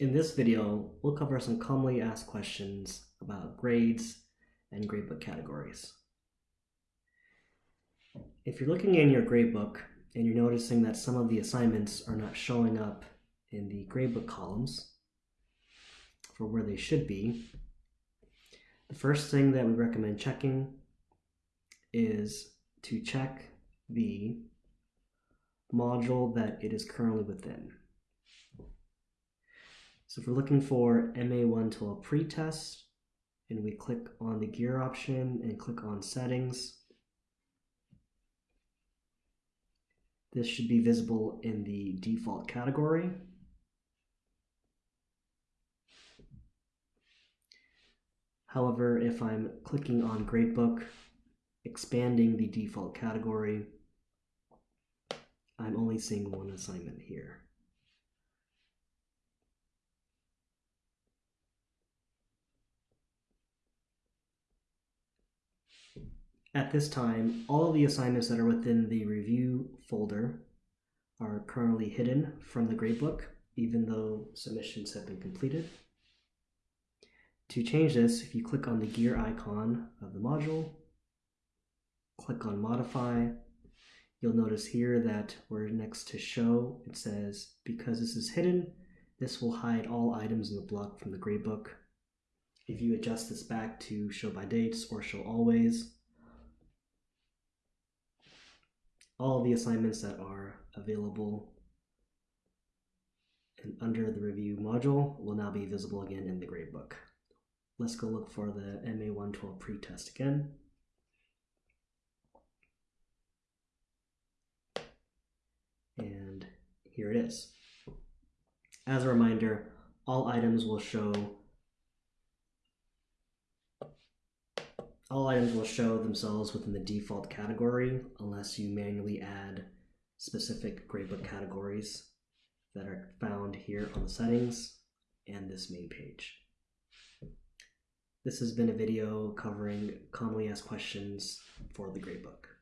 In this video, we'll cover some commonly asked questions about grades and gradebook categories. If you're looking in your gradebook and you're noticing that some of the assignments are not showing up in the gradebook columns for where they should be, the first thing that we recommend checking is to check the module that it is currently within. So if we're looking for MA112 pretest, and we click on the gear option and click on settings, this should be visible in the default category. However, if I'm clicking on gradebook, expanding the default category, I'm only seeing one assignment here. At this time, all of the assignments that are within the review folder are currently hidden from the gradebook, even though submissions have been completed. To change this, if you click on the gear icon of the module, click on modify, you'll notice here that we're next to show, it says, because this is hidden, this will hide all items in the block from the gradebook. If you adjust this back to show by dates or show always, all the assignments that are available and under the review module will now be visible again in the gradebook. Let's go look for the MA112 pretest again. And here it is. As a reminder, all items will show all items will show themselves within the default category unless you manually add specific gradebook categories that are found here on the settings and this main page. This has been a video covering commonly asked questions for the gradebook.